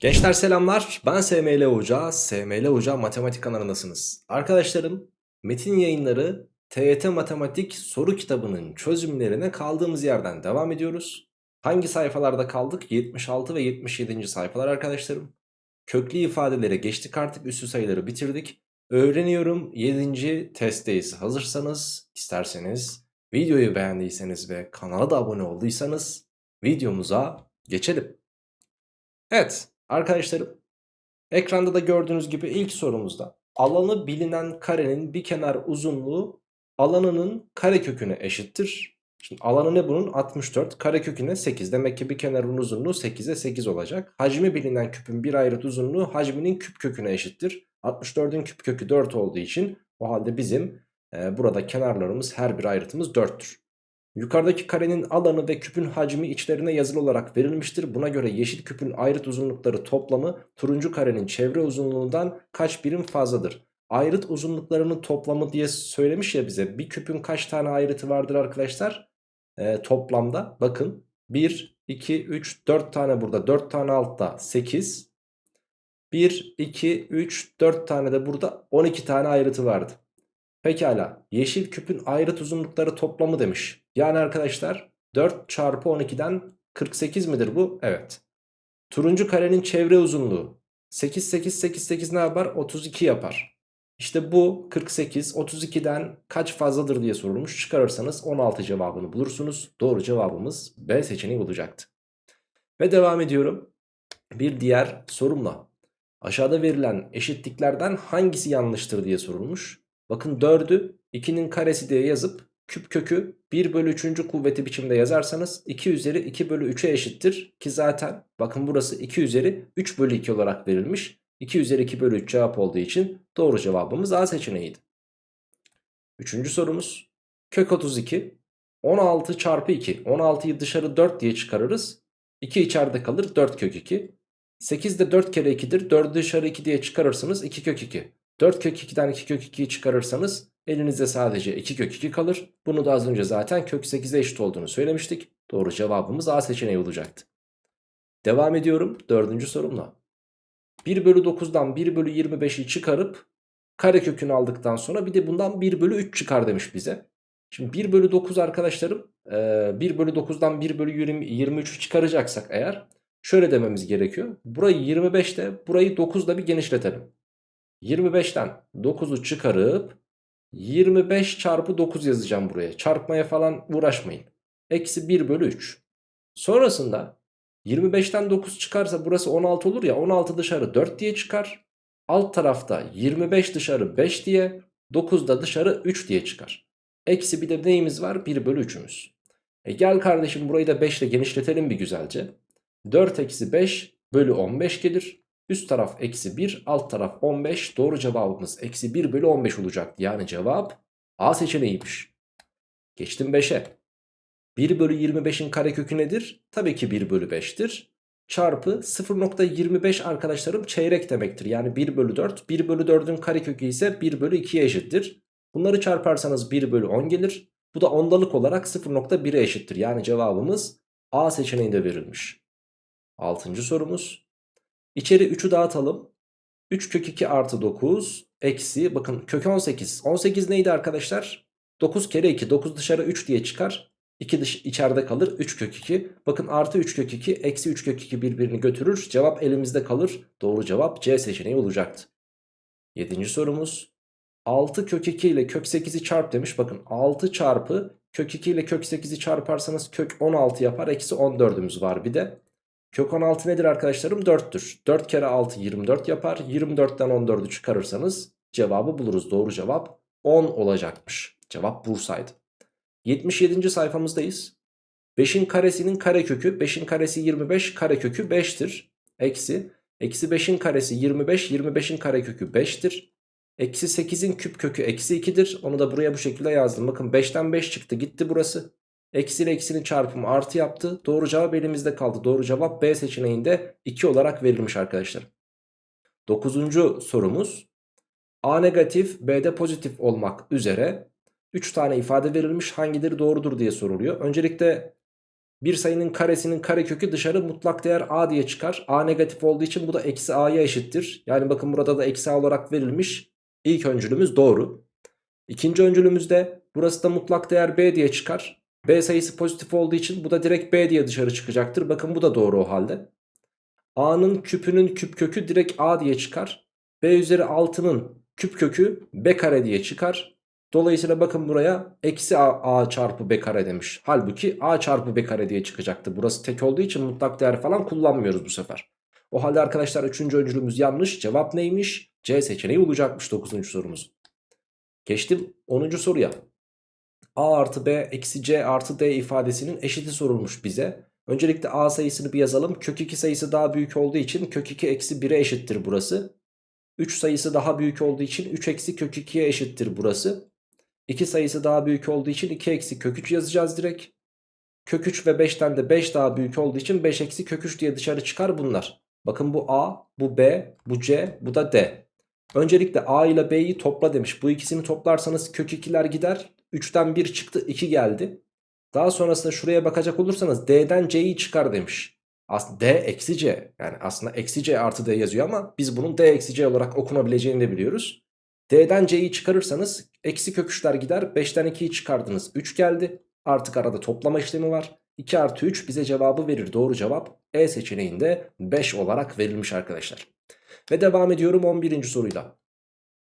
Gençler selamlar. Ben SML Hoca. SML Hoca Matematik kanalındasınız. Arkadaşlarım, metin yayınları TYT Matematik soru kitabının çözümlerine kaldığımız yerden devam ediyoruz. Hangi sayfalarda kaldık? 76 ve 77. sayfalar arkadaşlarım. Köklü ifadelere geçtik artık üstü sayıları bitirdik. Öğreniyorum 7. testteyiz. Hazırsanız isterseniz videoyu beğendiyseniz ve kanala da abone olduysanız videomuza geçelim. Evet arkadaşlarım ekranda da gördüğünüz gibi ilk sorumuzda alanı bilinen karenin bir kenar uzunluğu alanının kareköküne eşittir. Şimdi alanı ne bunun? 64 kareköküne 8 demek ki bir kenarın uzunluğu 8'e 8 olacak. Hacmi bilinen küpün bir ayrıt uzunluğu hacminin küp köküne eşittir. 64'ün küp kökü 4 olduğu için o halde bizim e, burada kenarlarımız her bir ayrıtımız 4'tür. Yukarıdaki karenin alanı ve küpün hacmi içlerine yazılı olarak verilmiştir. Buna göre yeşil küpün ayrıt uzunlukları toplamı turuncu karenin çevre uzunluğundan kaç birim fazladır? Ayrıt uzunluklarının toplamı diye söylemiş ya bize. Bir küpün kaç tane ayrıtı vardır arkadaşlar? Ee, toplamda bakın 1, 2, 3, 4 tane burada 4 tane altta 8. 1, 2, 3, 4 tane de burada 12 tane ayrıtı vardı. Pekala yeşil küpün ayrıt uzunlukları toplamı demiş. Yani arkadaşlar 4 çarpı 12'den 48 midir bu? Evet. Turuncu karenin çevre uzunluğu 8 8 8 8 ne yapar? 32 yapar. İşte bu 48 32'den kaç fazladır diye sorulmuş. Çıkarırsanız 16 cevabını bulursunuz. Doğru cevabımız B seçeneği olacaktı. Ve devam ediyorum. Bir diğer sorumla. Aşağıda verilen eşitliklerden hangisi yanlıştır diye sorulmuş. Bakın 4'ü 2'nin karesi diye yazıp küp kökü 1 bölü 3. kuvveti biçimde yazarsanız 2 üzeri 2 bölü 3'e eşittir. Ki zaten bakın burası 2 üzeri 3 bölü 2 olarak verilmiş. 2 üzeri 2 bölü 3 cevap olduğu için doğru cevabımız A seçeneğiydi. Üçüncü sorumuz kök 32 16 çarpı 2 16'yı dışarı 4 diye çıkarırız 2 içeride kalır 4 kök 2 8 de 4 kere 2'dir 4'ü dışarı 2 diye çıkarırsınız 2 kök 2 4 kök 2'den 2 kök 2'yi çıkarırsanız elinizde sadece 2 kök 2 kalır. Bunu da az önce zaten kök 8'e eşit olduğunu söylemiştik. Doğru cevabımız A seçeneği olacaktı. Devam ediyorum dördüncü sorumla. 1 bölü 9'dan 1 bölü 25'i çıkarıp kare kökünü aldıktan sonra bir de bundan 1 bölü 3 çıkar demiş bize. Şimdi 1 bölü 9 arkadaşlarım 1 bölü 9'dan 1 bölü 23'ü çıkaracaksak eğer şöyle dememiz gerekiyor. Burayı 25 de burayı 9 da bir genişletelim. 25'ten 9'u çıkarıp 25 çarpı 9 yazacağım buraya. Çarpmaya falan uğraşmayın. Eksi 1 bölü 3. Sonrasında 25'ten 9 çıkarsa burası 16 olur ya 16 dışarı 4 diye çıkar. Alt tarafta 25 dışarı 5 diye 9 da dışarı 3 diye çıkar. Eksi bir de neyimiz var? 1 bölü 3'ümüz. E gel kardeşim burayı da 5 ile genişletelim bir güzelce. 4 eksi 5 bölü 15 gelir. Üst taraf eksi 1 alt taraf 15 doğru cevabımız eksi 1 bölü 15 olacak. Yani cevap A seçeneğiymiş. Geçtim 5'e. 1 bölü 25'in karekökü nedir? Tabii ki 1 bölü 5'tir. Çarpı 0.25 arkadaşlarım çeyrek demektir. Yani 1 bölü 4. 1 bölü 4'ün karekökü ise 1 bölü 2'ye eşittir. Bunları çarparsanız 1 bölü 10 gelir. Bu da ondalık olarak 0.1'e eşittir. Yani cevabımız A seçeneğinde verilmiş. Altıncı sorumuz. İçeri 3'ü dağıtalım. 3 kök 2 artı 9 eksi bakın kök 18. 18 neydi arkadaşlar? 9 kere 2 9 dışarı 3 diye çıkar. 2 dış içeride kalır 3 kök 2. Bakın artı 3 kök 2 eksi 3 kök 2 birbirini götürür. Cevap elimizde kalır. Doğru cevap C seçeneği olacaktı. 7. sorumuz. 6 kök 2 ile kök 8'i çarp demiş. Bakın 6 çarpı kök 2 ile kök 8'i çarparsanız kök 16 yapar. Eksi 14'ümüz var bir de. Kök 16 nedir arkadaşlarım? 4'tür. 4 kere 6 24 yapar. 24'ten 14'ü çıkarırsanız cevabı buluruz. Doğru cevap 10 olacakmış. Cevap Bursa'ydı. 77. sayfamızdayız. 5'in karesinin karekökü 5'in karesi 25 karekökü 5'tir. Eksi. Eksi 5'in karesi 25 25'in karekökü 5'tir. Eksi 8'in küp kökü eksi 2'dir. Onu da buraya bu şekilde yazdım. Bakın 5'ten 5 çıktı gitti burası. Eksi eksinin çarpımı artı yaptı. Doğru cevap elimizde kaldı. Doğru cevap B seçeneğinde 2 olarak verilmiş arkadaşlar. Dokuzuncu sorumuz. A negatif B'de pozitif olmak üzere 3 tane ifade verilmiş hangileri doğrudur diye soruluyor. Öncelikle Bir sayının karesinin karekökü dışarı mutlak değer a diye çıkar. a negatif olduğu için bu da eksi a'ya eşittir. Yani bakın burada da eksi a olarak verilmiş. İlk öncülümüz doğru. İkinci öncülümüzde burası da mutlak değer b diye çıkar. B sayısı pozitif olduğu için bu da direkt b diye dışarı çıkacaktır. Bakın bu da doğru o halde. a'nın küpünün küp kökü direkt a diye çıkar. b üzeri 6'nın küp kökü b kare diye çıkar. Dolayısıyla bakın buraya eksi a, a çarpı b kare demiş. Halbuki a çarpı b kare diye çıkacaktı. Burası tek olduğu için mutlak değer falan kullanmıyoruz bu sefer. O halde arkadaşlar 3. öncülümüz yanlış. Cevap neymiş? C seçeneği olacakmış 9. sorumuz. Geçtim 10. soruya. A artı b eksi c artı d ifadesinin eşiti sorulmuş bize. Öncelikle a sayısını bir yazalım. Kök 2 sayısı daha büyük olduğu için kök 2 eksi 1'e eşittir burası. 3 sayısı daha büyük olduğu için 3 eksi kök 2'ye eşittir burası. 2 sayısı daha büyük olduğu için 2 eksi kök 3 yazacağız direkt. Kök 3 ve 5'ten de 5 daha büyük olduğu için 5 eksi kök 3 diye dışarı çıkar bunlar. Bakın bu A, bu B, bu C, bu da D. Öncelikle A ile B'yi topla demiş. Bu ikisini toplarsanız kök 2'ler gider. 3'ten 1 çıktı 2 geldi. Daha sonrasında şuraya bakacak olursanız D'den C'yi çıkar demiş. Aslında D eksi C yani aslında eksi C artı D yazıyor ama biz bunun D eksi C olarak okunabileceğini de biliyoruz. D'den C'yi çıkarırsanız eksi kök 3'ler gider 5'ten 2'yi çıkardınız 3 geldi. Artık arada toplama işlemi var. 2 artı 3 bize cevabı verir doğru cevap E seçeneğinde 5 olarak verilmiş arkadaşlar. Ve devam ediyorum 11. soruyla.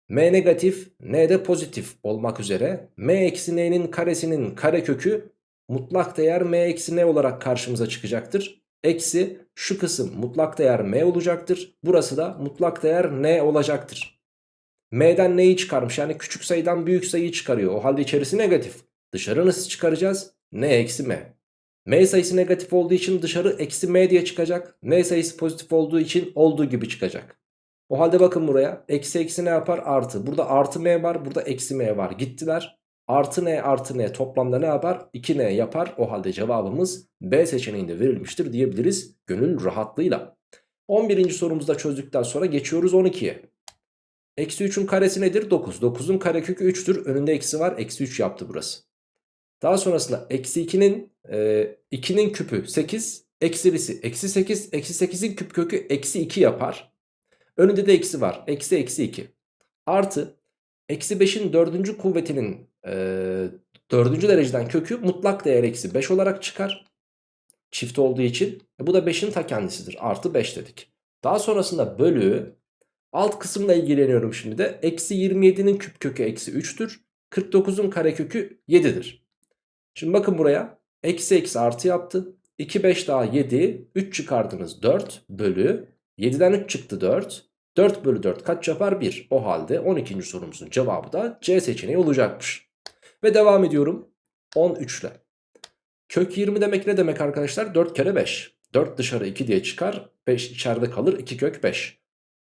M negatif N de pozitif olmak üzere M eksi N'nin karesinin karekökü mutlak değer M eksi N olarak karşımıza çıkacaktır. Eksi şu kısım mutlak değer M olacaktır. Burası da mutlak değer N olacaktır. M'den N'yi çıkarmış yani küçük sayıdan büyük sayıyı çıkarıyor. O halde içerisi negatif. Dışarı nasıl çıkaracağız? N eksi M. M sayısı negatif olduğu için dışarı eksi M diye çıkacak. N sayısı pozitif olduğu için olduğu gibi çıkacak. O halde bakın buraya. Eksi eksi ne yapar? Artı. Burada artı M var. Burada eksi M var. Gittiler. Artı N artı N toplamda ne yapar? 2N yapar. O halde cevabımız B seçeneğinde verilmiştir diyebiliriz. Gönül rahatlığıyla. 11. sorumuzda çözdükten sonra geçiyoruz 12'ye. Eksi 3'ün karesi nedir? 9. 9'un karekökü 3'tür. Önünde eksi var. Eksi 3 yaptı burası. Daha sonrasında eksi 2'nin e, 2'nin küpü 8. Eksilisi eksi 8. Eksi 8'in küp kökü eksi 2 yapar. Önünde de eksi var. Eksi eksi 2. Artı eksi 5'in dördüncü kuvvetinin e, dördüncü dereceden kökü mutlak değer eksi 5 olarak çıkar. Çift olduğu için. E, bu da 5'in ta kendisidir. Artı 5 dedik. Daha sonrasında bölü alt kısımla ilgileniyorum şimdi de. Eksi 27'nin küp kökü eksi 3'tür. 49'un karekökü 7'dir. Şimdi bakın buraya. Eksi eksi artı yaptı. 2 5 daha 7. 3 çıkardınız 4 bölü. 7'den 3 çıktı 4. 4 bölü 4 kaç yapar? 1. O halde 12. sorumuzun cevabı da C seçeneği olacakmış. Ve devam ediyorum 13 ile. Kök 20 demek ne demek arkadaşlar? 4 kere 5. 4 dışarı 2 diye çıkar. 5 içeride kalır. 2 kök 5.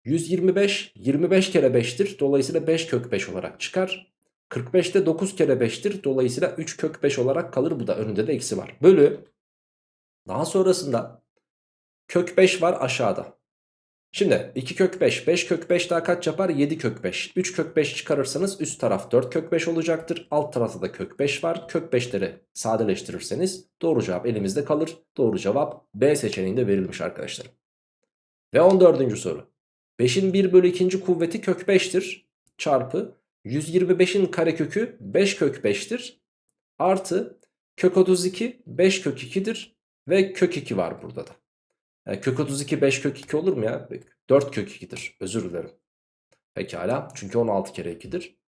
125 25 kere 5'tir. Dolayısıyla 5 kök 5 olarak çıkar. 45 de 9 kere 5'tir. Dolayısıyla 3 kök 5 olarak kalır. Bu da önünde de eksi var. Bölü. Daha sonrasında kök 5 var aşağıda. Şimdi 2 kök 5, 5 kök 5 daha kaç yapar? 7 kök 5. 3 kök 5 çıkarırsanız üst taraf 4 kök 5 olacaktır. Alt tarafta da kök 5 var. Kök 5'leri sadeleştirirseniz doğru cevap elimizde kalır. Doğru cevap B seçeneğinde verilmiş arkadaşlar. Ve 14. soru. 5'in 1 bölü 2. kuvveti kök 5'tir. Çarpı 125'in karekökü 5 kök 5'tir. Artı kök 32 5 kök 2'dir. Ve kök 2 var burada da. Yani kök 32 5 kök 2 olur mu ya? 4 kök 2'dir. Özür dilerim. Pekala. Çünkü 16 kere 2'dir.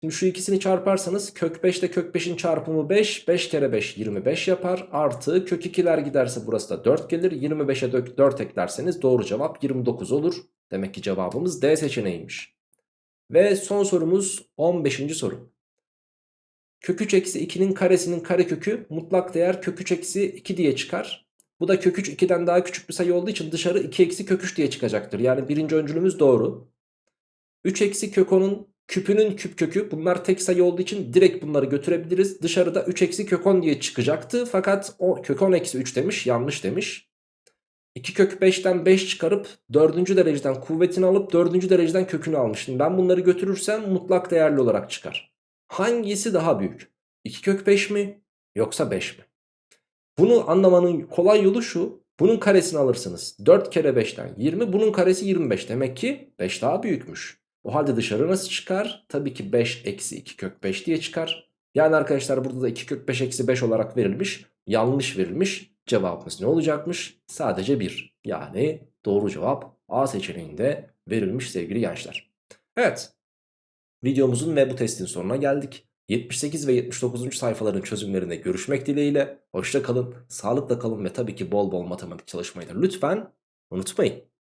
Şimdi şu ikisini çarparsanız kök 5 ile kök 5'in çarpımı 5. 5 kere 5 25 yapar. Artı kök 2'ler giderse burası da 4 gelir. 25'e 4 eklerseniz doğru cevap 29 olur. Demek ki cevabımız D seçeneğiymiş. Ve son sorumuz 15. soru. Kök 3 eksi 2'nin karesinin karekökü mutlak değer kök 3 eksi 2 diye çıkar. Bu da kök 3 2'den daha küçük bir sayı olduğu için dışarı 2 eksi kök 3 diye çıkacaktır. Yani birinci öncülümüz doğru. 3 eksi kök 10'un küpünün küp kökü bunlar tek sayı olduğu için direkt bunları götürebiliriz. Dışarıda 3 eksi kök 10 diye çıkacaktı. Fakat o kök 10 eksi 3 demiş yanlış demiş. 2 kök 5'ten 5 çıkarıp 4. dereceden kuvvetini alıp 4. dereceden kökünü almıştım. Ben bunları götürürsem mutlak değerli olarak çıkar. Hangisi daha büyük? 2 kök 5 mi yoksa 5 mi? Bunu anlamanın kolay yolu şu. Bunun karesini alırsınız. 4 kere 5'ten 20. Bunun karesi 25. Demek ki 5 daha büyükmüş. O halde dışarı nasıl çıkar? Tabii ki 5 eksi 2 kök 5 diye çıkar. Yani arkadaşlar burada da 2 kök 5 eksi 5 olarak verilmiş. Yanlış verilmiş. Cevabımız ne olacakmış? Sadece 1. Yani doğru cevap A seçeneğinde verilmiş sevgili gençler. Evet. Videomuzun ve bu testin sonuna geldik. 78 ve 79. sayfaların çözümlerinde görüşmek dileğiyle. Hoşça kalın, sağlıkla kalın ve tabii ki bol bol matematik çalışmayı da lütfen unutmayın.